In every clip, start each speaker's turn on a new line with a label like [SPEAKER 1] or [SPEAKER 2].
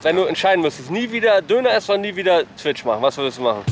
[SPEAKER 1] Wenn du entscheiden müsstest, nie wieder. Döner essen oder nie wieder. Twitch machen, was würdest du machen?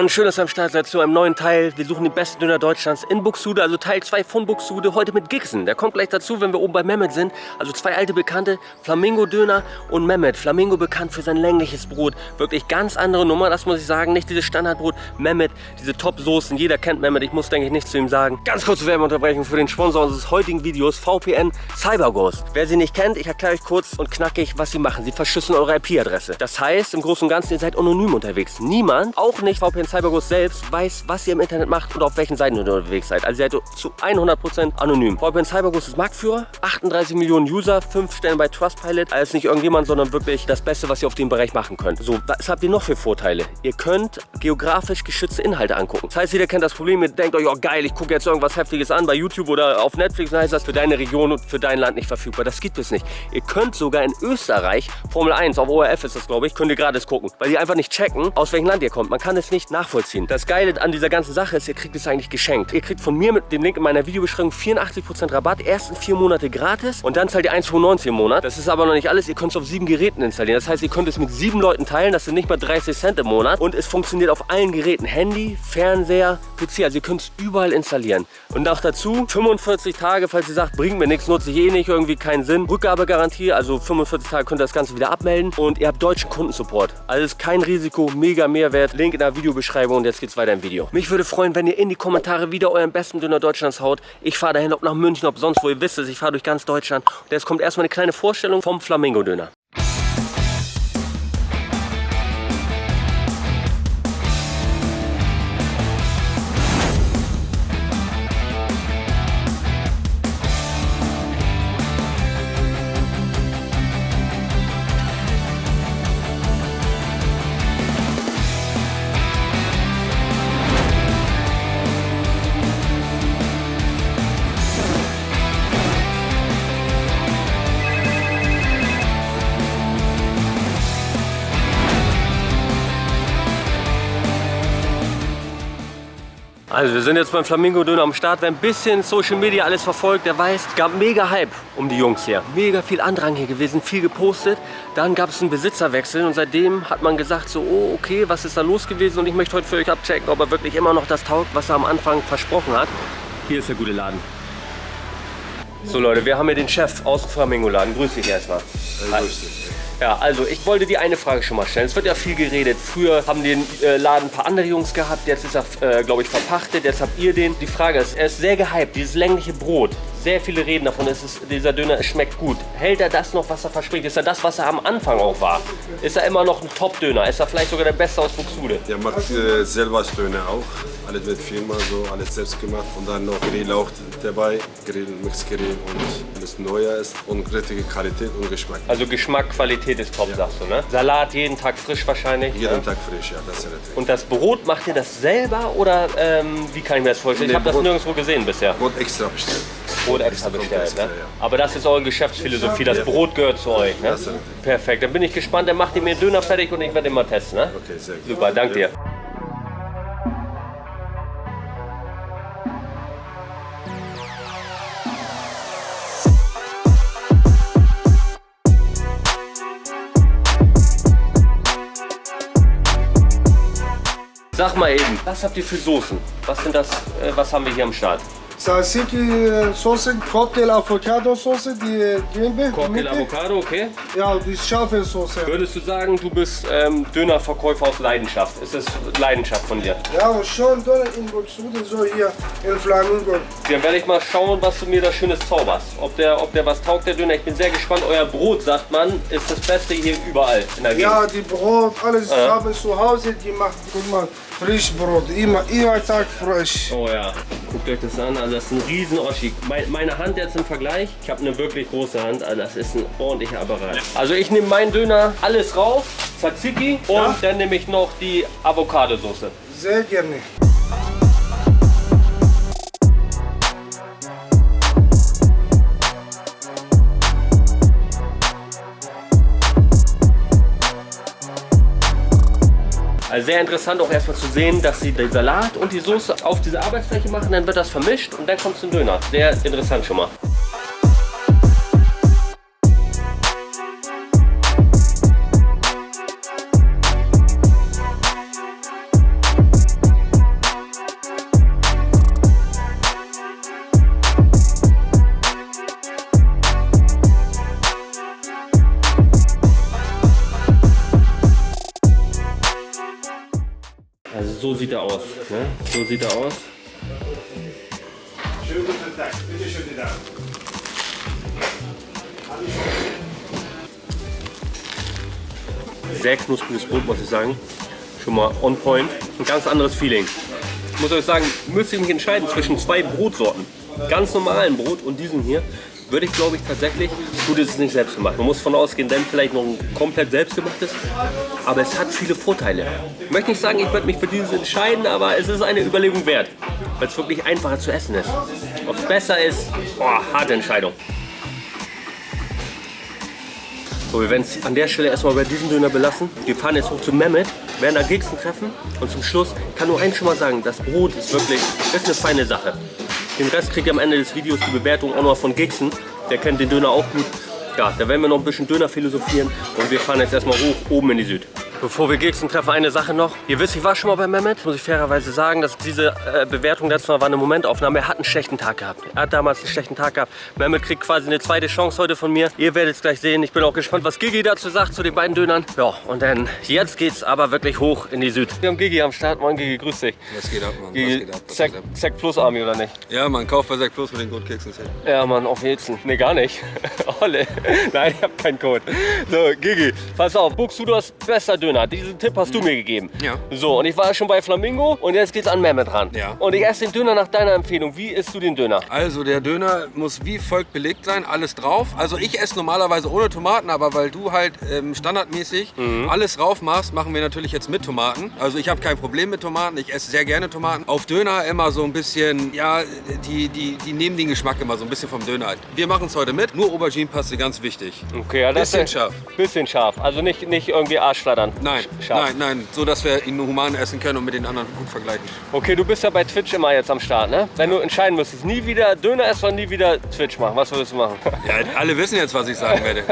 [SPEAKER 1] Und schön, dass ihr am Start seid zu einem neuen Teil. Wir suchen den besten Döner Deutschlands in Buxtehude, also Teil 2 von Buxtehude, heute mit Gixen. Der kommt gleich dazu, wenn wir oben bei Mehmet sind. Also zwei alte Bekannte, Flamingo Döner und Mehmet. Flamingo bekannt für sein längliches Brot. Wirklich ganz andere Nummer, das muss ich sagen. Nicht dieses Standardbrot. Mehmet, diese Top-Soßen. Jeder kennt Mehmet, ich muss denke ich nichts zu ihm sagen. Ganz kurze Werbeunterbrechung für den Sponsor unseres heutigen Videos, VPN CyberGhost. Wer sie nicht kennt, ich erkläre euch kurz und knackig, was sie machen. Sie verschlüsseln eure IP-Adresse. Das heißt, im Großen und Ganzen, ihr seid anonym unterwegs. Niemand, auch nicht VPN CyberGhost selbst, weiß, was ihr im Internet macht und auf welchen Seiten ihr unterwegs seid. Also ihr seid zu 100% anonym. VPN CyberGhost ist Marktführer, 38 Millionen User, 5 Stellen bei Trustpilot. Also nicht irgendjemand, sondern wirklich das Beste, was ihr auf dem Bereich machen könnt. So, was habt ihr noch für Vorteile? Ihr könnt geografisch geschützte Inhalte angucken. Das heißt, jeder kennt das Problem, ihr denkt euch, oh geil, ich gucke jetzt irgendwas Heftiges an bei YouTube oder auf Netflix, dann heißt das für deine Region und für dein Land nicht verfügbar. Das gibt es nicht. Ihr könnt sogar in Österreich, Formel 1, auf ORF ist das glaube ich, könnt ihr gratis gucken, weil die einfach nicht checken, aus welchem Land ihr kommt. Man kann es nicht nachvollziehen. Das Geile an dieser ganzen Sache ist, ihr kriegt es eigentlich geschenkt. Ihr kriegt von mir mit dem Link in meiner Videobeschreibung 84% Rabatt, ersten vier Monate gratis und dann zahlt ihr 1,95 im Monat. Das ist aber noch nicht alles, ihr könnt es auf sieben Geräten installieren. Das heißt, ihr könnt es mit sieben Leuten teilen, das sind nicht mal 30 Cent im Monat und es funktioniert auf allen Geräten. Handy, Fernseher, PC, also ihr könnt es überall installieren. Und auch dazu 45 Tage, falls ihr sagt, bringt mir nichts, nutze ich eh nicht, irgendwie keinen Sinn. Rückgabegarantie, also 45 Tage könnt ihr das Ganze wieder abmelden und ihr habt deutschen Kundensupport. Also ist kein Risiko, mega Mehrwert. Link in der Videobeschreibung und jetzt geht's weiter im Video. Mich würde freuen, wenn ihr in die Kommentare wieder euren besten Döner Deutschlands haut. Ich fahre dahin, ob nach München, ob sonst wo. Ihr wisst es, ich fahre durch ganz Deutschland. Und jetzt kommt erstmal eine kleine Vorstellung vom Flamingo-Döner. Also wir sind jetzt beim Flamingo Döner am Start. Wer ein bisschen Social Media alles verfolgt, der weiß, es gab mega Hype um die Jungs hier. Mega viel Andrang hier gewesen, viel gepostet. Dann gab es einen Besitzerwechsel und seitdem hat man gesagt so, oh okay, was ist da los gewesen? Und ich möchte heute für euch abchecken, ob er wirklich immer noch das taugt, was er am Anfang versprochen hat. Hier ist der gute Laden. So Leute, wir haben hier den Chef aus dem Flamingo Laden. Grüß dich erstmal.
[SPEAKER 2] Hi.
[SPEAKER 1] Ja, also ich wollte dir eine Frage schon mal stellen. Es wird ja viel geredet. Früher haben den äh, Laden ein paar andere Jungs gehabt. Jetzt ist er, äh, glaube ich, verpachtet. Jetzt habt ihr den. Die Frage ist, er ist sehr gehypt. Dieses längliche Brot. Sehr viele reden davon. Es ist, dieser Döner es schmeckt gut. Hält er das noch, was er verspricht? Ist er das, was er am Anfang auch war? Ist er immer noch ein Top-Döner? Ist er vielleicht sogar der Beste aus Buxtehude?
[SPEAKER 2] Der macht äh, selber Döner auch. Alles mit Firma, so alles selbst gemacht. Und dann noch Grill auch dabei. Grill, Mixgrill und alles neuer ist. Und richtige Qualität und Geschmack.
[SPEAKER 1] Also Geschmack, Qualität ist top,
[SPEAKER 2] Ja.
[SPEAKER 1] sagst du, ne? Salat jeden Tag frisch wahrscheinlich.
[SPEAKER 2] Jeden
[SPEAKER 1] ne?
[SPEAKER 2] Tag frisch, ja, das ist richtig.
[SPEAKER 1] Und das Brot, macht ihr das selber oder ähm, wie kann ich mir das vorstellen?
[SPEAKER 2] Nee,
[SPEAKER 1] ich habe das nirgendwo gesehen bisher.
[SPEAKER 2] Brot extra bestellt.
[SPEAKER 1] Brot extra bestellt.
[SPEAKER 2] extra,
[SPEAKER 1] ne?
[SPEAKER 2] ja.
[SPEAKER 1] Aber das ist eure Geschäftsphilosophie, das
[SPEAKER 2] Ja.
[SPEAKER 1] Brot gehört zu euch. Ne?
[SPEAKER 2] Ist.
[SPEAKER 1] Perfekt, dann bin ich gespannt. Dann macht ihr mir Döner fertig und ich werde mal testen. Ne?
[SPEAKER 2] Okay, sehr gut.
[SPEAKER 1] Super, danke dir. Sag mal eben, was habt ihr für Soßen? Was sind das, äh, was haben wir hier am Start?
[SPEAKER 3] Tzatziki Soße, Cocktail Avocado Soße, die gelbe.
[SPEAKER 1] Cocktail. Avocado, okay.
[SPEAKER 3] Ja, die scharfe Soße.
[SPEAKER 1] Würdest du sagen, du bist ähm, Dönerverkäufer aus Leidenschaft? Ist es Leidenschaft von dir?
[SPEAKER 3] Ja, schon Döner in Buxtehude, so hier in Flamingo.
[SPEAKER 1] Dann werde ich mal schauen, was du mir da Schönes zauberst. Ob der, ob der was taugt, der Döner. Ich bin sehr gespannt. Euer Brot, sagt man, ist das Beste hier überall in der Gegend.
[SPEAKER 3] Ja, die Brot, alles
[SPEAKER 1] Ja.
[SPEAKER 3] haben zu Hause, die macht, guck mal, Frischbrot, immer, immer Tag frisch.
[SPEAKER 1] Oh ja, guckt euch das an. Also das ist ein riesen Oschi. Mein, meine Hand jetzt im Vergleich, ich habe eine wirklich große Hand. Also das ist ein ordentlicher Apparat. Also ich nehme meinen Döner alles rauf, Tzatziki und
[SPEAKER 3] Ja.
[SPEAKER 1] dann nehme ich noch die Avocado-Soße.
[SPEAKER 3] Sehr gerne.
[SPEAKER 1] Also sehr interessant auch erstmal zu sehen, dass sie den Salat und die Soße auf diese Arbeitsfläche machen, dann wird das vermischt und dann kommt es zum Döner. Sehr interessant schon mal. So sieht er aus. Ne? So sieht er aus.
[SPEAKER 4] Schönen guten Tag. Bitte schön, die Damen.
[SPEAKER 1] Sehr knuspriges Brot, muss ich sagen. Schon mal on point. Ein ganz anderes Feeling. Ich muss euch sagen, müsste ich mich entscheiden zwischen zwei Brotsorten. Ganz normalen Brot und diesem hier. Würde ich glaube ich tatsächlich, gut ist es nicht selbst gemacht. Man muss von ausgehen, dann vielleicht noch ein komplett selbstgemachtes. Aber es hat viele Vorteile. Ich möchte nicht sagen, ich würde mich für dieses entscheiden, aber es ist eine Überlegung wert. Weil es wirklich einfacher zu essen ist. Ob es besser ist, boah, harte Entscheidung. So, wir werden es an der Stelle erstmal bei diesem Döner belassen. Wir fahren jetzt hoch zu Mehmet, werden da Gigsten treffen und zum Schluss kann nur eins schon mal sagen, das Brot ist wirklich ist eine feine Sache. Den Rest kriegt ihr am Ende des Videos die Bewertung auch noch von Gigsten. Der kennt den Döner auch gut. Ja, da werden wir noch ein bisschen Döner philosophieren und wir fahren jetzt erstmal hoch oben in die Süd. Bevor wir Gigsten treffen, eine Sache noch. Ihr wisst, ich war schon mal bei Mehmet, muss ich fairerweise sagen, dass diese äh, Bewertung letztes Mal war eine Momentaufnahme. Er hat einen schlechten Tag gehabt. Er hat damals einen schlechten Tag gehabt. Mehmet kriegt quasi eine zweite Chance heute von mir. Ihr werdet es gleich sehen. Ich bin auch gespannt, was Gigi dazu sagt, zu den beiden Dönern. Ja, und dann jetzt geht's aber wirklich hoch in die Süd. Wir haben Gigi am Start. Moin Gigi, grüß dich.
[SPEAKER 2] Was geht ab, Mann? Was
[SPEAKER 1] Gigi,
[SPEAKER 2] geht ab? Was
[SPEAKER 1] Zack,
[SPEAKER 2] geht ab?
[SPEAKER 1] Zack Plus Army oder nicht?
[SPEAKER 2] Ja, man kauft bei Sekt Plus mit den Grundkeksen.
[SPEAKER 1] Ja, Mann, auf Wilson. Nee, gar nicht. Olle. Nein, ich hab keinen Code. So, Gigi, pass auf. Buxudos bester Döner. Diesen Tipp hast du mir gegeben.
[SPEAKER 2] Ja.
[SPEAKER 1] So, und ich war schon bei Flamingo und jetzt geht's an Mehmet ran.
[SPEAKER 2] Ja.
[SPEAKER 1] Und ich esse den Döner nach deiner Empfehlung. Wie isst du den Döner?
[SPEAKER 2] Also der Döner muss wie folgt belegt sein, alles drauf. Also ich esse normalerweise ohne Tomaten, aber weil du halt ähm, standardmäßig alles drauf machst, machen wir natürlich jetzt mit Tomaten. Also ich habe kein Problem mit Tomaten, ich esse sehr gerne Tomaten. Auf Döner immer so ein bisschen, ja, die, die, die nehmen den Geschmack immer so ein bisschen vom Döner. Wir machen es heute mit, nur Aubergine-Paste, ganz wichtig.
[SPEAKER 1] Okay, ja,
[SPEAKER 2] Bisschen
[SPEAKER 1] ist,
[SPEAKER 2] scharf.
[SPEAKER 1] Bisschen scharf. Also nicht, nicht irgendwie Arschflattern.
[SPEAKER 2] Nein,
[SPEAKER 1] Scharf.
[SPEAKER 2] nein, nein, so dass wir ihn human essen können und mit den anderen gut vergleichen.
[SPEAKER 1] Okay, du bist ja bei Twitch immer jetzt am Start, ne? Wenn du entscheiden müsstest, nie wieder Döner essen oder nie wieder Twitch machen, was würdest du machen?
[SPEAKER 2] Ja, alle wissen jetzt, was ich sagen werde.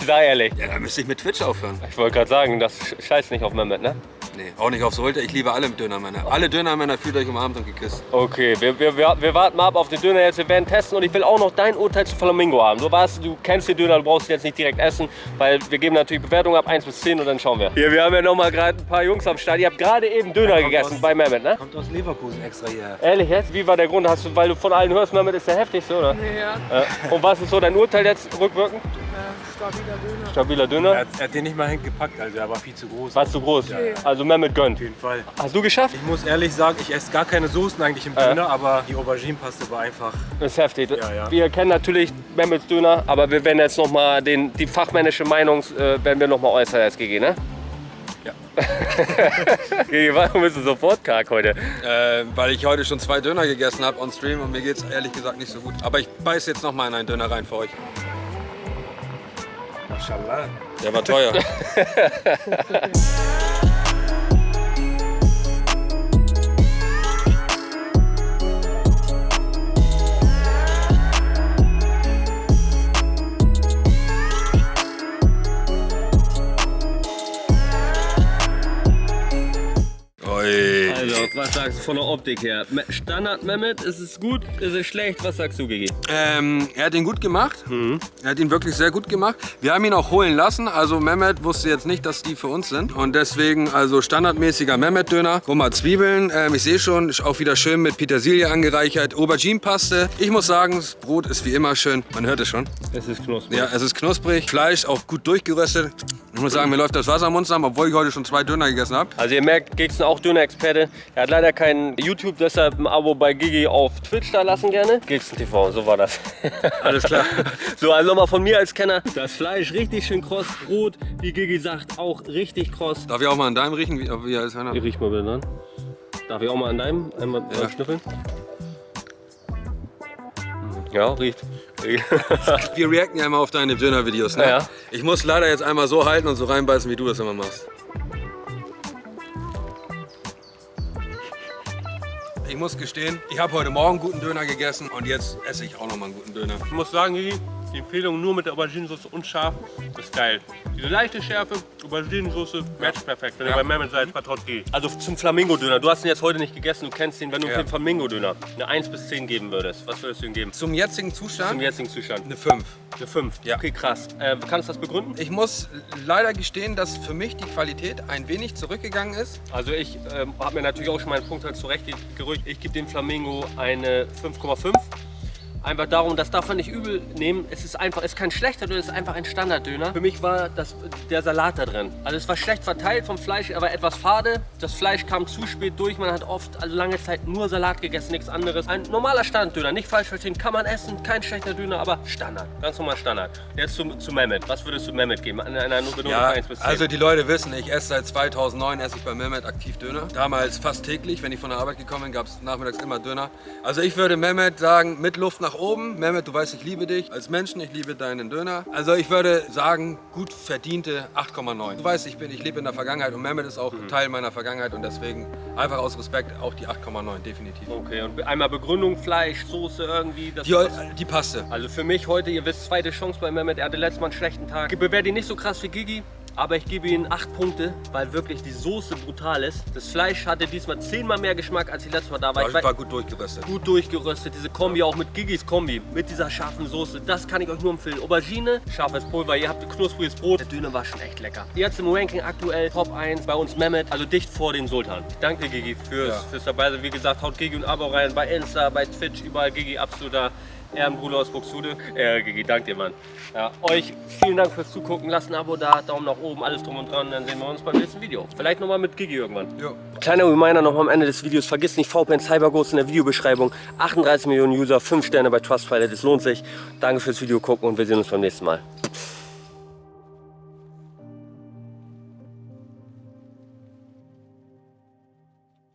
[SPEAKER 1] Sei ehrlich.
[SPEAKER 2] Ja, dann müsste ich mit Twitch aufhören.
[SPEAKER 1] Ich wollte gerade sagen, das scheißt nicht auf Mehmet, ne?
[SPEAKER 2] Nee, auch nicht aufs Holte. Ich liebe alle Dönermänner. Alle Dönermänner fühlt euch umarmt und geküsst.
[SPEAKER 1] Okay, wir, wir, wir, warten mal ab auf den Döner jetzt. Wir werden testen und ich will auch noch dein Urteil zu Flamingo haben. Du weißt, du kennst den Döner, du brauchst ihn jetzt nicht direkt essen, weil wir geben natürlich Bewertungen ab 1 bis 10 und dann schauen wir. Hier, wir haben ja noch mal gerade ein paar Jungs am Start. Ihr habt gerade eben Döner gegessen
[SPEAKER 5] aus-
[SPEAKER 1] bei Mehmet, ne?
[SPEAKER 5] Kommt aus Leverkusen extra hierher.
[SPEAKER 1] Ehrlich jetzt? Wie war der Grund? Hast du, weil du von allen hörst, Mehmet ist der heftigste, oder?
[SPEAKER 6] Ja,
[SPEAKER 1] Ja. Und was ist so dein Urteil jetzt rückwirkend?
[SPEAKER 6] Stabiler Döner.
[SPEAKER 1] Stabiler
[SPEAKER 5] Er
[SPEAKER 1] Döner?
[SPEAKER 5] hat, er hat den nicht mal hingepackt, also er war viel zu groß.
[SPEAKER 1] War zu groß? Also Mehmet gönnt.
[SPEAKER 5] Auf jeden Fall.
[SPEAKER 1] Hast du geschafft?
[SPEAKER 5] Ich muss ehrlich sagen, ich esse gar keine Soßen eigentlich im
[SPEAKER 1] Äh.
[SPEAKER 5] Döner, aber die Aubergine-Paste war einfach.
[SPEAKER 1] Das ist heftig.
[SPEAKER 5] ja.
[SPEAKER 1] Wir kennen natürlich Mehmets Döner, aber wir werden jetzt noch mal den, die fachmännische Meinung äh, werden wir noch mal äußern als GG, ne?
[SPEAKER 5] Ja.
[SPEAKER 1] Warum bist du sofort karg heute?
[SPEAKER 2] Äh, weil ich heute schon zwei Döner gegessen habe on Stream und mir geht es ehrlich gesagt nicht so gut. Aber ich beiß jetzt noch mal in einen Döner rein für euch.
[SPEAKER 5] Mashallah.
[SPEAKER 2] Der war teuer.
[SPEAKER 1] was sagst du von der Optik her? Standard Mehmet, ist es gut, ist es schlecht? Was sagst du, GG?
[SPEAKER 2] Ähm, er hat ihn gut gemacht. Er hat ihn wirklich sehr gut gemacht. Wir haben ihn auch holen lassen. Also Mehmet wusste jetzt nicht, dass die für uns sind. Und deswegen also standardmäßiger Mehmet-Döner. Guck mal, Zwiebeln. Ähm, ich sehe schon, ist auch wieder schön mit Petersilie angereichert. Aubergine-Paste. Ich muss sagen, das Brot ist wie immer schön. Man hört es schon.
[SPEAKER 1] Es ist knusprig.
[SPEAKER 2] Ja, es ist knusprig. Fleisch auch gut durchgeröstet. Ich muss sagen, mir läuft das Wasser im Mund zusammen, obwohl ich heute schon zwei Döner gegessen habe.
[SPEAKER 1] Also ihr merkt, Gigson auch Döner-Experte. Er hat leider kein YouTube, deshalb ein Abo bei Gigi auf Twitch da lassen gerne. Gigson TV, so war das.
[SPEAKER 2] Alles klar.
[SPEAKER 1] So, also nochmal von mir als Kenner. Das Fleisch richtig schön kross, Brot, wie Gigi sagt, auch richtig kross.
[SPEAKER 2] Darf ich auch mal an deinem riechen? Wie, wie ist einer?
[SPEAKER 1] Ich riech mal bitte dran. Darf ich auch mal an deinem einmal
[SPEAKER 2] Ja.
[SPEAKER 1] ja. schnüffeln? Ja, riecht.
[SPEAKER 2] Wir reacten ja immer auf deine Döner-Videos. Ne?
[SPEAKER 1] Ja.
[SPEAKER 2] Ich muss leider jetzt einmal so halten und so reinbeißen, wie du das immer machst. Ich muss gestehen, ich habe heute Morgen guten Döner gegessen und jetzt esse ich auch noch mal einen guten Döner.
[SPEAKER 1] Ich muss sagen, Gigi, die Empfehlung nur mit der Auberginensauce und scharf ist geil. Diese leichte Schärfe, Auberginensauce, matcht perfekt. Wenn
[SPEAKER 2] Ja.
[SPEAKER 1] ihr bei Mehmet seid, vertraut Gigi. Also zum Flamingo-Döner. Du hast ihn jetzt heute nicht gegessen, du kennst ihn. Wenn du
[SPEAKER 2] Ja.
[SPEAKER 1] dem Flamingo-Döner eine 1 bis 10 geben würdest, was würdest du ihm geben?
[SPEAKER 2] Zum jetzigen
[SPEAKER 1] Zum
[SPEAKER 2] Zustand
[SPEAKER 1] jetzigen Zustand.
[SPEAKER 2] eine 5.
[SPEAKER 1] Eine 5.
[SPEAKER 2] Ja.
[SPEAKER 1] Okay, krass. Äh, kannst du das begründen?
[SPEAKER 2] Ich muss leider gestehen, dass für mich die Qualität ein wenig zurückgegangen ist.
[SPEAKER 1] Also ich ähm, habe mir natürlich auch schon meinen Punkt halt zurechtgerückt. Ich gebe dem Flamingo eine 5,5. Einfach darum, das darf man nicht übel nehmen. Es ist einfach, es ist kein schlechter Döner, es ist einfach ein Standarddöner. Für mich war das, der Salat da drin. Also es war schlecht verteilt vom Fleisch, er war etwas fade. Das Fleisch kam zu spät durch. Man hat oft, also lange Zeit nur Salat gegessen, nichts anderes. Ein normaler Standarddöner, nicht falsch verstehen, kann man essen, kein schlechter Döner, aber Standard, ganz normal Standard. Jetzt zu, zu Mehmet. Was würdest du Mehmet geben? An einer Note
[SPEAKER 2] Ja,
[SPEAKER 1] 1 bis 10.
[SPEAKER 2] also die Leute wissen, ich esse seit 2009 esse ich bei Mehmet aktiv Döner. Damals fast täglich, wenn ich von der Arbeit gekommen bin, gab es nachmittags immer Döner. Also ich würde Mehmet sagen, mit Luft nach oben. Mehmet, du weißt, ich liebe dich als Menschen, ich liebe deinen Döner. Also ich würde sagen, gut verdiente 8,9. Du weißt, ich, bin, ich lebe in der Vergangenheit und Mehmet ist auch Teil meiner Vergangenheit und deswegen einfach aus Respekt auch die 8,9, definitiv.
[SPEAKER 1] Okay, und einmal Begründung, Fleisch, Soße irgendwie. Das
[SPEAKER 2] Die, die passte.
[SPEAKER 1] Also für mich heute, ihr wisst, zweite Chance bei Mehmet. Er hatte letztes Mal einen schlechten Tag. Ich bewerte ihn nicht so krass wie Gigi, aber ich gebe ihm 8 Punkte, weil wirklich die Soße brutal ist. Das Fleisch hatte diesmal zehnmal mehr Geschmack, als ich letztes Mal da war. Ich
[SPEAKER 2] War, gut durchgeröstet.
[SPEAKER 1] gut durchgeröstet, diese Kombi auch mit Gigis Kombi, mit dieser scharfen Soße, das kann ich euch nur empfehlen. Aubergine, scharfes Pulver, ihr habt knuspriges Brot, der Döner war schon echt lecker. Jetzt im Ranking aktuell Top 1 bei uns Mehmet, also dicht vor den Sultan. Danke Gigi fürs,
[SPEAKER 2] Ja.
[SPEAKER 1] fürs dabei sein. Wie gesagt, haut Gigi und Abo rein bei Insta, bei Twitch, überall Gigi, absoluter Ehrenbruder aus Buxtehude. Äh, Gigi, danke dir, Mann. Ja, euch vielen Dank fürs Zugucken, lasst ein Abo da, Daumen nach oben, alles drum und dran, dann sehen wir uns beim nächsten Video. Vielleicht nochmal mit Gigi irgendwann.
[SPEAKER 2] Jo.
[SPEAKER 1] Kleiner Reminder noch am Ende des Videos, vergiss nicht VPN CyberGhost in der Videobeschreibung. 38 Millionen User, 5 Sterne bei Trustpilot, es lohnt sich. Danke fürs Video gucken und wir sehen uns beim nächsten Mal.